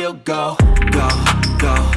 still go, go, go, go, go.